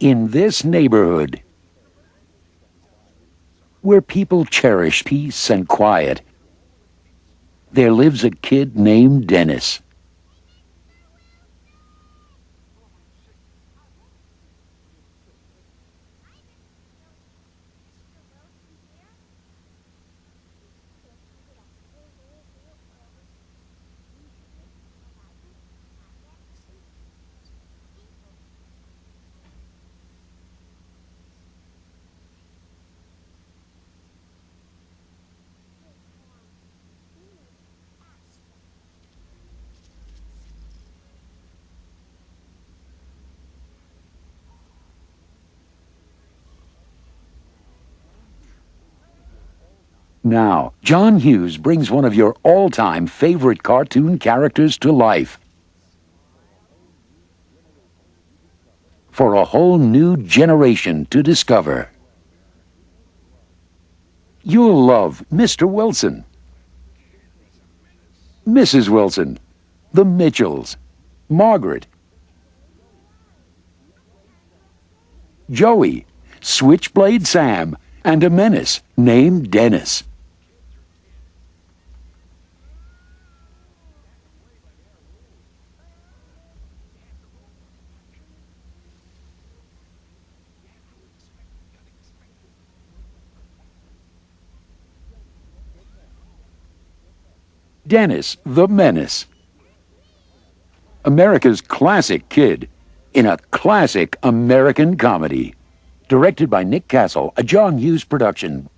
In this neighborhood, where people cherish peace and quiet, there lives a kid named Dennis. Now, John Hughes brings one of your all-time favorite cartoon characters to life. For a whole new generation to discover. You'll love Mr. Wilson, Mrs. Wilson, the Mitchells, Margaret, Joey, Switchblade Sam, and a menace named Dennis. Dennis the Menace. America's classic kid in a classic American comedy. Directed by Nick Castle, a John Hughes production.